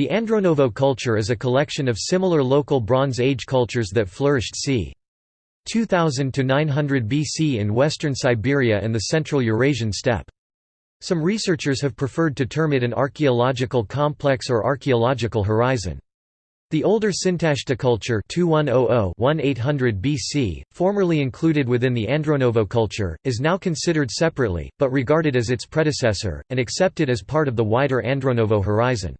The Andronovo culture is a collection of similar local Bronze Age cultures that flourished c. 2000 to 900 BC in western Siberia and the central Eurasian steppe. Some researchers have preferred to term it an archaeological complex or archaeological horizon. The older Sintashta culture 2100-1800 BC, formerly included within the Andronovo culture, is now considered separately, but regarded as its predecessor, and accepted as part of the wider Andronovo horizon.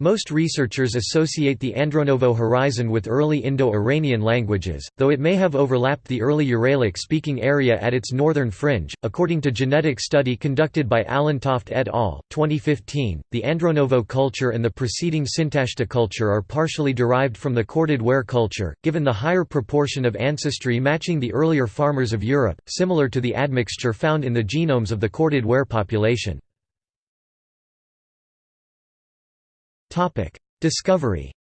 Most researchers associate the Andronovo horizon with early Indo-Iranian languages, though it may have overlapped the early Uralic-speaking area at its northern fringe. According to genetic study conducted by Allentoft et al. 2015, the Andronovo culture and the preceding Sintashta culture are partially derived from the corded ware culture, given the higher proportion of ancestry matching the earlier farmers of Europe, similar to the admixture found in the genomes of the corded ware population. Discovery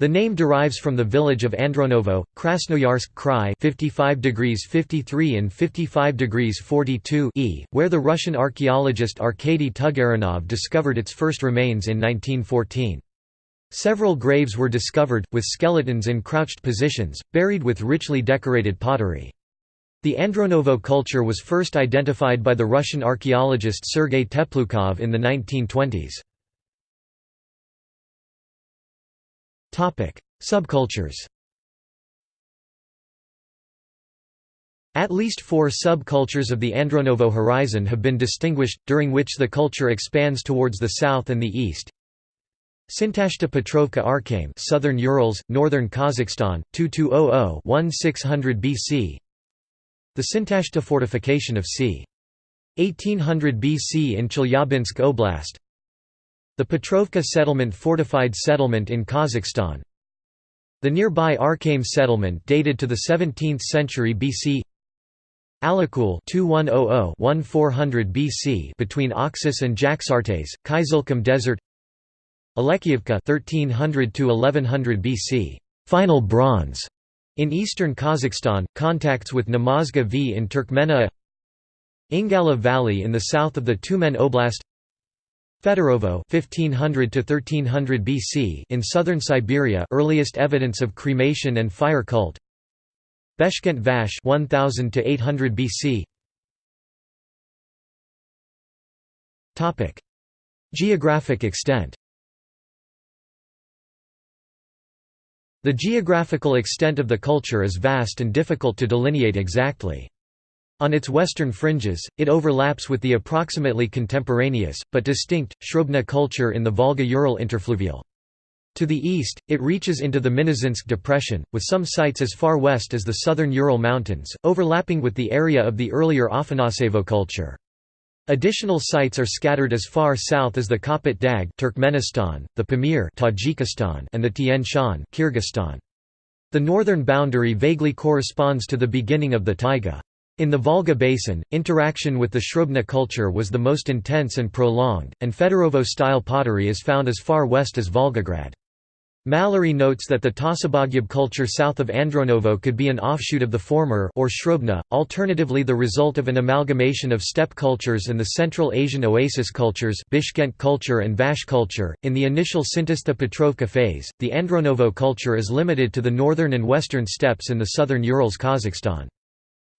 The name derives from the village of Andronovo, Krasnoyarsk Krai 55 degrees 53 and 55 degrees 42 e, where the Russian archaeologist Arkady Tugarinov discovered its first remains in 1914. Several graves were discovered, with skeletons in crouched positions, buried with richly decorated pottery. The Andronovo culture was first identified by the Russian archaeologist Sergei Teploukhov in the 1920s. Subcultures At least four subcultures of the Andronovo horizon have been distinguished, during which the culture expands towards the south and the east. Sintashta Petrovka Arkaim Southern Urals, Northern Kazakhstan, 2200–1600 BC the Sintashta fortification of c. 1800 BC in Chelyabinsk Oblast. The Petrovka settlement fortified settlement in Kazakhstan. The nearby Arkaim settlement dated to the 17th century BC Alakul 2100-1400 BC between Oxus and Jaxartes, Kyzylkum Desert. Alekseevka 1300 to 1100 BC, Final Bronze in eastern Kazakhstan, contacts with Namazga V in Turkmenia Ingala Valley in the south of the Tyumen Oblast Fedorovo 1500 to 1300 BC in southern Siberia earliest evidence of cremation and fire cult Beshkent Vakhsh 1000 to 800 BC Topic. Geographic extent The geographical extent of the culture is vast and difficult to delineate exactly. On its western fringes, it overlaps with the approximately contemporaneous, but distinct, Shrubna culture in the Volga-Ural interfluvial. To the east, it reaches into the Minusinsk Depression, with some sites as far west as the southern Ural Mountains, overlapping with the area of the earlier Afanasevo culture. Additional sites are scattered as far south as the Kopet Dag Turkmenistan, the Pamir Tajikistan, and the Tian Shan Kyrgyzstan. The northern boundary vaguely corresponds to the beginning of the taiga. In the Volga basin, interaction with the Shrubna culture was the most intense and prolonged, and Fedorovo-style pottery is found as far west as Volgograd. Mallory notes that the Tazabagyab culture south of Andronovo could be an offshoot of the former or Shrubna, alternatively the result of an amalgamation of steppe cultures and the Central Asian oasis cultures Bishkent culture and Vakhsh culture. In the initial Sintashta Petrovka phase, the Andronovo culture is limited to the northern and western steppes in the southern Urals Kazakhstan.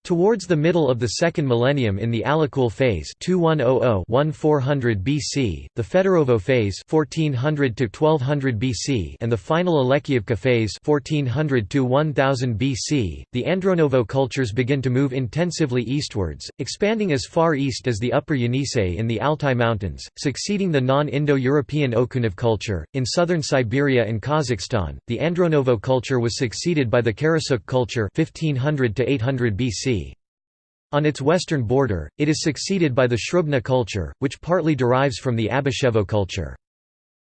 Towards the middle of the second millennium in the Alakul phase 2100-1400 BC, the Fedorovo phase 1400-1200 BC and the final Alekseevka phase 1400-1000 BC, the Andronovo cultures begin to move intensively eastwards, expanding as far east as the Upper Yenisei in the Altai Mountains, succeeding the non-Indo-European Okunev culture. In southern Siberia and Kazakhstan, the Andronovo culture was succeeded by the Karasuk culture 1500-800 BC. On its western border, it is succeeded by the Shrubna culture, which partly derives from the Abashevo culture.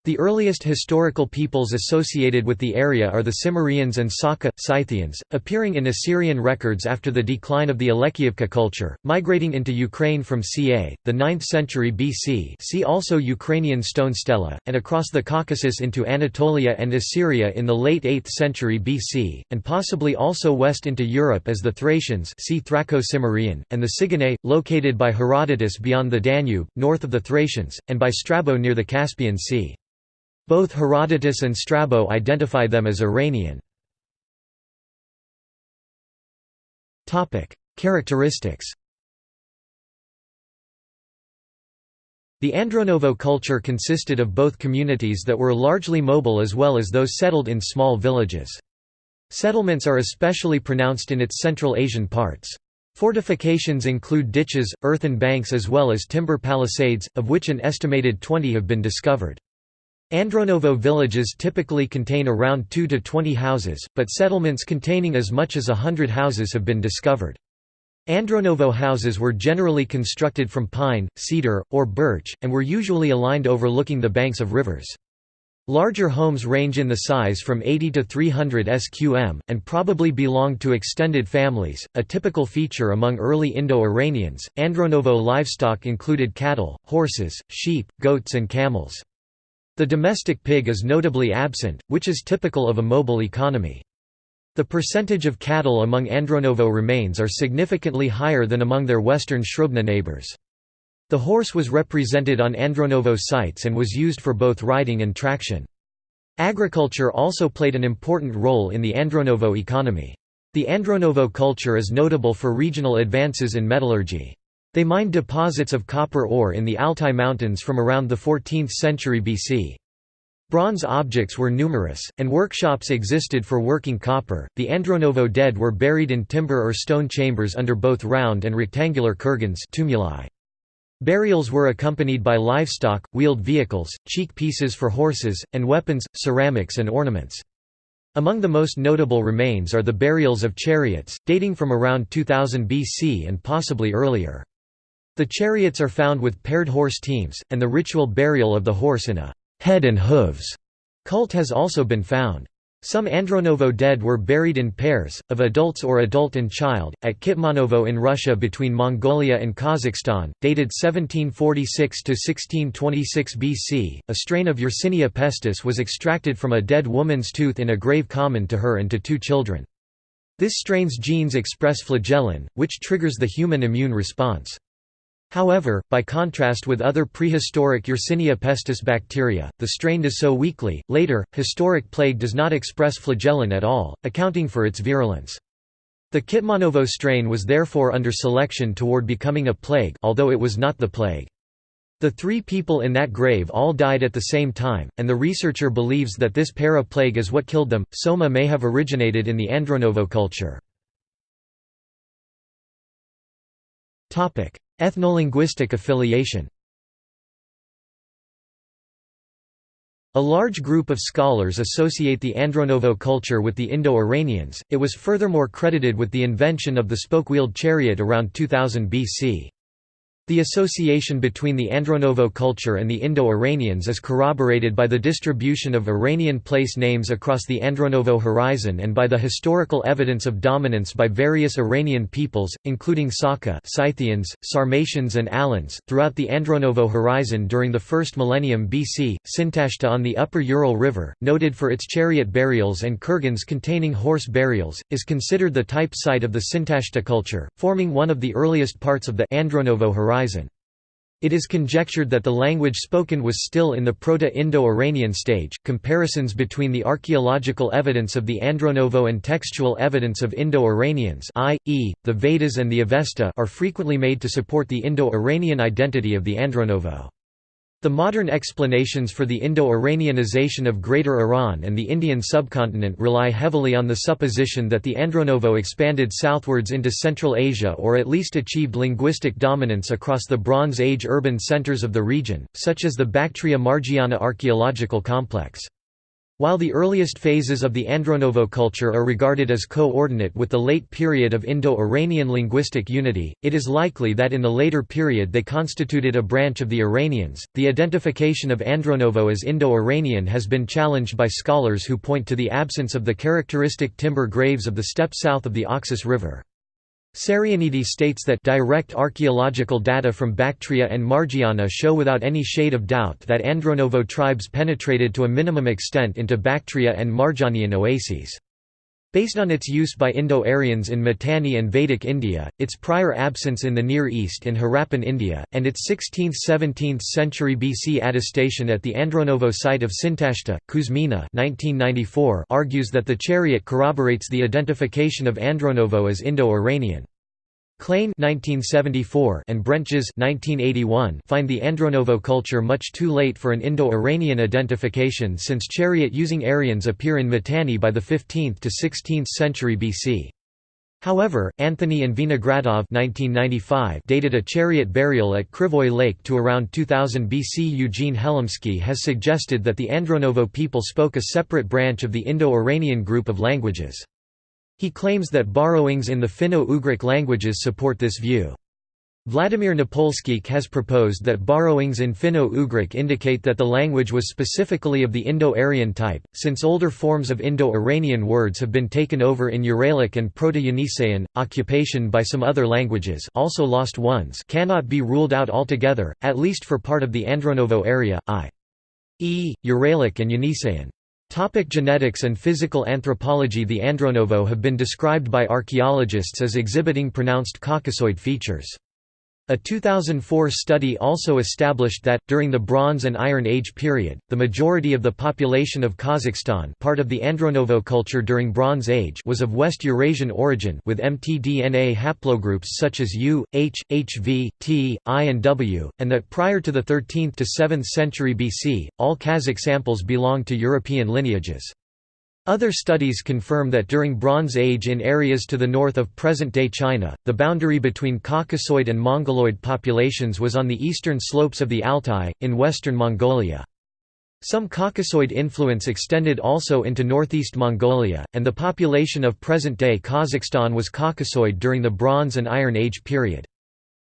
The earliest historical peoples associated with the area are the Cimmerians and Saka, Scythians, appearing in Assyrian records after the decline of the Alekseevka culture, migrating into Ukraine from ca. the 9th century BC see also Ukrainian stone stela, and across the Caucasus into Anatolia and Assyria in the late 8th century BC, and possibly also west into Europe as the Thracians see Thraco-Cimmerian, and the Sigynnae, located by Herodotus beyond the Danube, north of the Thracians, and by Strabo near the Caspian Sea. Both Herodotus and Strabo identify them as Iranian. Characteristics The Andronovo culture consisted of both communities that were largely mobile as well as those settled in small villages. Settlements are especially pronounced in its Central Asian parts. Fortifications include ditches, earthen banks as well as timber palisades, of which an estimated 20 have been discovered. Andronovo villages typically contain around 2 to 20 houses, but settlements containing as much as hundred houses have been discovered. Andronovo houses were generally constructed from pine, cedar, or birch, and were usually aligned overlooking the banks of rivers. Larger homes range in the size from 80 to 300 sqm, and probably belonged to extended families, a typical feature among early Indo-Iranians. Andronovo livestock included cattle, horses, sheep, goats and camels. The domestic pig is notably absent, which is typical of a mobile economy. The percentage of cattle among Andronovo remains are significantly higher than among their western Shrubna neighbors. The horse was represented on Andronovo sites and was used for both riding and traction. Agriculture also played an important role in the Andronovo economy. The Andronovo culture is notable for regional advances in metallurgy. They mined deposits of copper ore in the Altai Mountains from around the 14th century BC. Bronze objects were numerous, and workshops existed for working copper. The Andronovo dead were buried in timber or stone chambers under both round and rectangular kurgans tumuli. Burials were accompanied by livestock, wheeled vehicles, cheek pieces for horses, and weapons, ceramics and ornaments. Among the most notable remains are the burials of chariots, dating from around 2000 BC and possibly earlier. The chariots are found with paired horse teams, and the ritual burial of the horse in a head and hooves cult has also been found. Some Andronovo dead were buried in pairs, of adults or adult and child, at Kitmanovo in Russia between Mongolia and Kazakhstan, dated 1746 to 1626 BC. A strain of Yersinia pestis was extracted from a dead woman's tooth in a grave common to her and to two children. This strain's genes express flagellin, which triggers the human immune response. However, by contrast with other prehistoric Yersinia pestis bacteria, the strain does so weakly. Later, historic plague does not express flagellin at all, accounting for its virulence. The Kitmanovo strain was therefore under selection toward becoming a plague although it was not the plague. The three people in that grave all died at the same time, and the researcher believes that this para-plague is what killed them. Soma may have originated in the Andronovo culture. Ethnolinguistic affiliation A large group of scholars associate the Andronovo culture with the Indo-Iranians, it was furthermore credited with the invention of the spoke-wheeled chariot around 2000 BC. The association between the Andronovo culture and the Indo-Iranians is corroborated by the distribution of Iranian place names across the Andronovo horizon and by the historical evidence of dominance by various Iranian peoples, including Saka Scythians, Sarmatians and Alans, throughout the Andronovo horizon during the first millennium BC. Sintashta on the upper Ural River, noted for its chariot burials and kurgans containing horse burials, is considered the type site of the Sintashta culture, forming one of the earliest parts of the Andronovo horizon horizon. It is conjectured that the language spoken was still in the Proto-Indo-Iranian stage. Comparisons between the archaeological evidence of the Andronovo and textual evidence of Indo-Iranians, i.e., the Vedas and the Avesta, are frequently made to support the Indo-Iranian identity of the Andronovo. The modern explanations for the Indo-Iranianization of Greater Iran and the Indian subcontinent rely heavily on the supposition that the Andronovo expanded southwards into Central Asia or at least achieved linguistic dominance across the Bronze Age urban centers of the region, such as the Bactria Margiana archaeological complex. While the earliest phases of the Andronovo culture are regarded as co-ordinate with the late period of Indo-Iranian linguistic unity, it is likely that in the later period they constituted a branch of the Iranians. The identification of Andronovo as Indo-Iranian has been challenged by scholars who point to the absence of the characteristic timber graves of the steppe south of the Oxus River. Sarianidi states that direct archaeological data from Bactria and Margiana show without any shade of doubt that Andronovo tribes penetrated to a minimum extent into Bactria and Margianian oases. Based on its use by Indo-Aryans in Mitanni and Vedic India, its prior absence in the Near East in Harappan India, and its 16th–17th century BC attestation at the Andronovo site of Sintashta, Kuzmina 1994 argues that the chariot corroborates the identification of Andronovo as Indo-Iranian. Klejn and Brentjes find the Andronovo culture much too late for an Indo-Iranian identification since chariot-using Aryans appear in Mitanni by the 15th to 16th century BC. However, Anthony and Vinogradov dated a chariot burial at Krivoy Lake to around 2000 BC. Eugene Helimski has suggested that the Andronovo people spoke a separate branch of the Indo-Iranian group of languages. He claims that borrowings in the Finno-Ugric languages support this view. Vladimir Napolskikh has proposed that borrowings in Finno-Ugric indicate that the language was specifically of the Indo-Aryan type, since older forms of Indo-Iranian words have been taken over in Uralic and Proto-Yeniseian. Occupation by some other languages also lost ones cannot be ruled out altogether, at least for part of the Andronovo area, i.e., Uralic and Yeniseian. Topic genetics and physical anthropology The Andronovo have been described by archaeologists as exhibiting pronounced Caucasoid features. A 2004 study also established that, during the Bronze and Iron Age period, the majority of the population of Kazakhstan part of the Andronovo culture during Bronze Age was of West Eurasian origin with mtDNA haplogroups such as U, H, HV, T, I and W, and that prior to the 13th to 7th century BC, all Kazakh samples belonged to European lineages. Other studies confirm that during Bronze Age in areas to the north of present-day China, the boundary between Caucasoid and Mongoloid populations was on the eastern slopes of the Altai, in western Mongolia. Some Caucasoid influence extended also into northeast Mongolia, and the population of present-day Kazakhstan was Caucasoid during the Bronze and Iron Age period.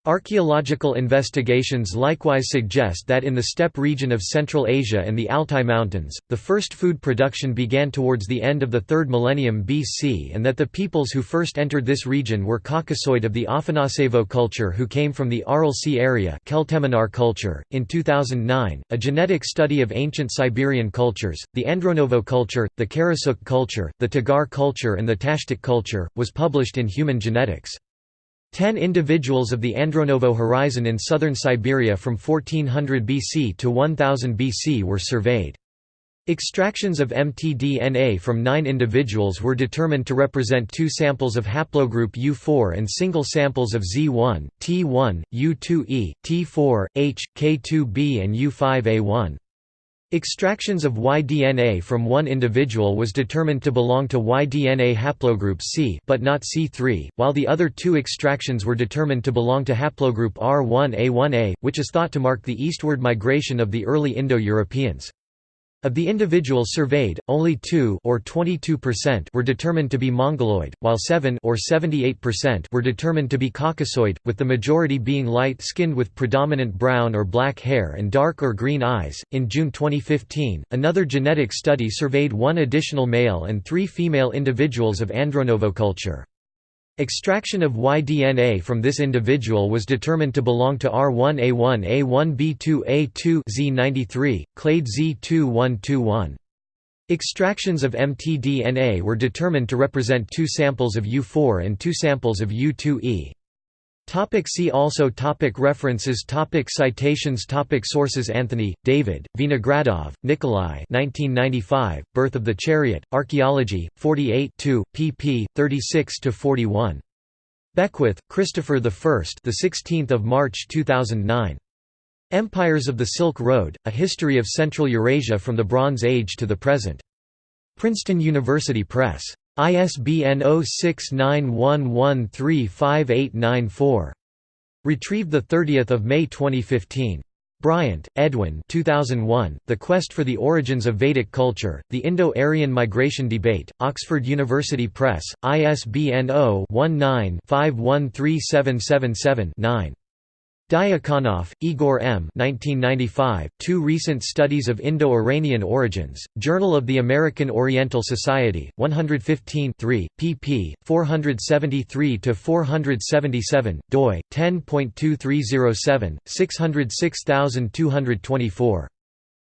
Archaeological investigations likewise suggest that in the steppe region of Central Asia and the Altai Mountains, the first food production began towards the end of the 3rd millennium BC and that the peoples who first entered this region were Caucasoid of the Afanasevo culture who came from the Aral Sea area Kelteminar culture. .In 2009, a genetic study of ancient Siberian cultures, the Andronovo culture, the Karasuk culture, the Tagar culture and the Tashtik culture, was published in Human Genetics. Ten individuals of the Andronovo horizon in southern Siberia from 1400 BC to 1000 BC were surveyed. Extractions of mtDNA from nine individuals were determined to represent two samples of haplogroup U4 and single samples of Z1, T1, U2E, T4, H, K2b and U5A1. Extractions of Y-DNA from one individual was determined to belong to Y-DNA haplogroup C but not C3, while the other two extractions were determined to belong to haplogroup R1A1A, which is thought to mark the eastward migration of the early Indo-Europeans. Of the individuals surveyed, only 2 or 22% were determined to be Mongoloid, while 7 or 78% were determined to be Caucasoid, with the majority being light-skinned with predominant brown or black hair and dark or green eyes. In June 2015, another genetic study surveyed one additional male and 3 female individuals of Andronovo culture. Extraction of Y-DNA from this individual was determined to belong to R1A1 A1B2 A2 Z93, clade Z2121. Extractions of mtDNA were determined to represent two samples of U4 and two samples of U2E. Topic see also topic References topic Citations topic Sources Anthony, David, Vinogradov, Nikolai 1995, Birth of the Chariot, Archaeology, 48 pp. 36–41. Beckwith, Christopher 1st, the 16th of March 2009. Empires of the Silk Road: A History of Central Eurasia from the Bronze Age to the Present. Princeton University Press. ISBN 0691135894. Retrieved 30 May 2015. Bryant, Edwin 2001, The Quest for the Origins of Vedic Culture, The Indo-Aryan Migration Debate, Oxford University Press, ISBN 0-19-513777-9. Diakonoff, Igor M. 1995, Two Recent Studies of Indo-Iranian Origins, Journal of the American Oriental Society, 115 3, pp. 473–477, doi, 10.2307, 606224.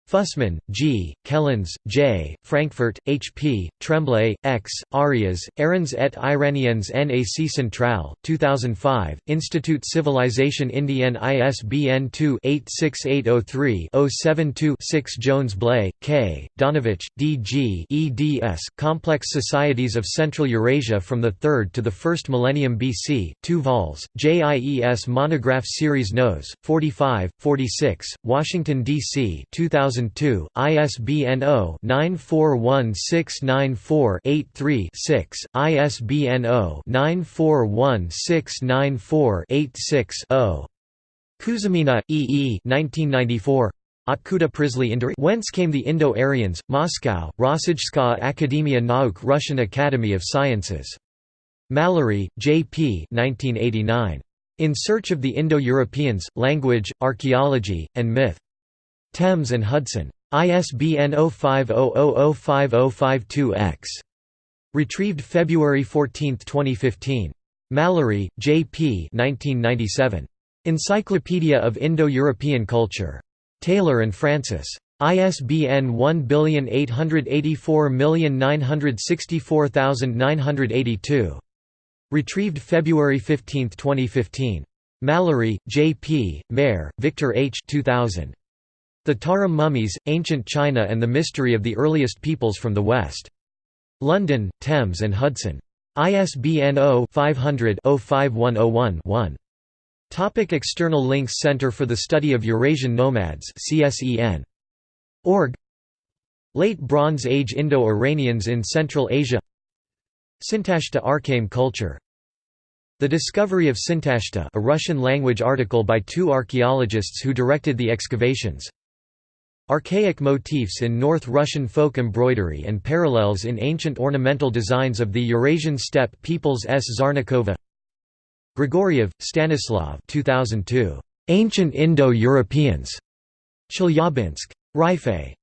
Fussman, G., Kellens, J., Francfort, H. P., Tremblay, X., Arias, Errands et Iraniens NAC Centrale, 2005, Institut Civilisation Indienne ISBN 2-86803-072-6 Jones-Bley, K., Donovich, D. G. eds, Complex Societies of Central Eurasia from the 3rd to the 1st Millennium BC, 2 vols, JIES Monograph Series Nos. 45, 46, Washington, D.C. 2000 2002, ISBN 0-941694-83-6, ISBN 0-941694-86-0. Kuzmina, E. E. 1994. Otkuda Prisley Induri Whence Came the Indo-Aryans, Moscow, Rossijskaya Akademia Nauk Russian Academy of Sciences. Mallory, J. P. 1989. In Search of the Indo-Europeans, Language, Archaeology, and Myth. Thames and Hudson. ISBN 05005052-X. Retrieved February 14, 2015. Mallory, J. P. 1997. Encyclopedia of Indo-European Culture. Taylor and Francis. ISBN 1884964982. Retrieved February 15, 2015. Mallory, J. P., Mair, Victor H. 2000. The Tarim Mummies, Ancient China and the Mystery of the Earliest Peoples from the West. London, Thames and Hudson. ISBN 0-500-05101-1. Topic external links Center for the Study of Eurasian Nomads CSEN. Org Late Bronze Age Indo-Iranians in Central Asia Sintashta Arkaim culture The discovery of Sintashta a Russian-language article by two archaeologists who directed the excavations Archaic motifs in North Russian folk embroidery and parallels in ancient ornamental designs of the Eurasian steppe peoples S. Zarnikova Grigoriev, Stanislav 2002. Ancient Indo-Europeans. Chelyabinsk. Rife.